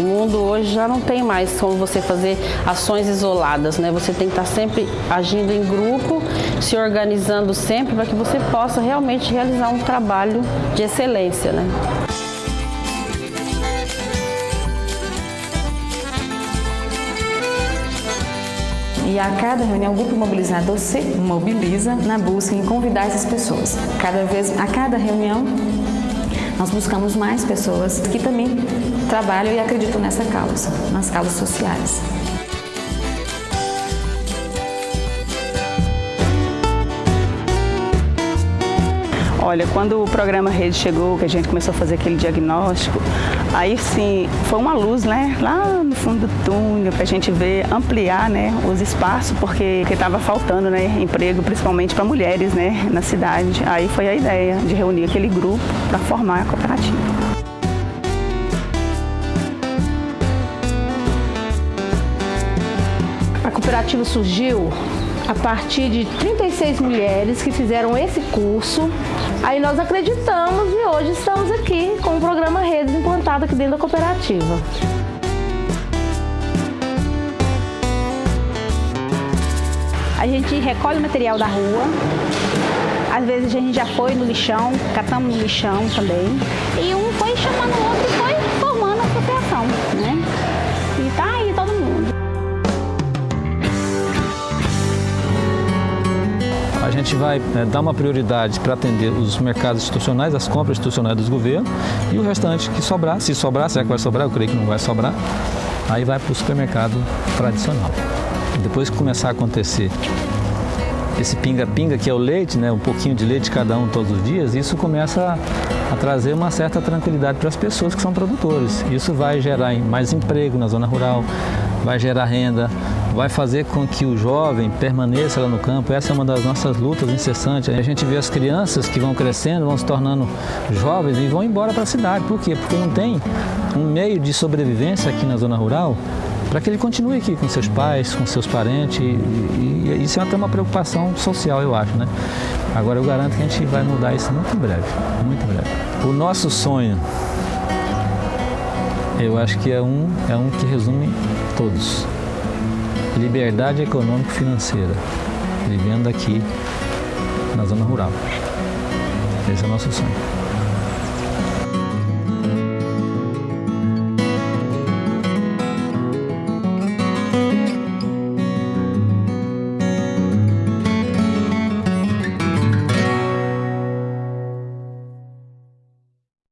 mundo hoje já não tem mais como você fazer ações isoladas, né? Você tem que estar sempre agindo em grupo, se organizando sempre para que você possa realmente realizar um trabalho de excelência, né? E a cada reunião, o grupo mobilizador se mobiliza na busca em convidar essas pessoas. Cada vez, a cada reunião, nós buscamos mais pessoas que também trabalham e acreditam nessa causa, nas causas sociais. Olha, quando o programa Rede chegou, que a gente começou a fazer aquele diagnóstico, aí sim, foi uma luz, né, lá no fundo do túnel, para a gente ver, ampliar, né, os espaços, porque estava faltando, né, emprego, principalmente para mulheres, né, na cidade. Aí foi a ideia de reunir aquele grupo para formar a cooperativa. A cooperativa surgiu a partir de 36 mulheres que fizeram esse curso. Aí nós acreditamos e hoje estamos aqui com o programa Redes implantado aqui dentro da cooperativa. A gente recolhe material da rua, às vezes a gente já foi no lixão, catamos no lixão também. E um foi chamando o outro gente vai né, dar uma prioridade para atender os mercados institucionais, as compras institucionais dos governos e o restante que sobrar, se sobrar, será que vai sobrar? Eu creio que não vai sobrar. Aí vai para o supermercado tradicional. Depois que começar a acontecer esse pinga-pinga, que é o leite, né, um pouquinho de leite cada um todos os dias, isso começa a, a trazer uma certa tranquilidade para as pessoas que são produtores. Isso vai gerar mais emprego na zona rural, vai gerar renda, vai fazer com que o jovem permaneça lá no campo. Essa é uma das nossas lutas incessantes. A gente vê as crianças que vão crescendo, vão se tornando jovens e vão embora para a cidade. Por quê? Porque não tem um meio de sobrevivência aqui na zona rural para que ele continue aqui com seus pais, com seus parentes. E, e, e isso é até uma preocupação social, eu acho, né? Agora eu garanto que a gente vai mudar isso muito breve, muito breve. O nosso sonho, eu acho que é um, é um que resume todos. Liberdade econômico-financeira, vivendo aqui na zona rural. Esse é o nosso sonho.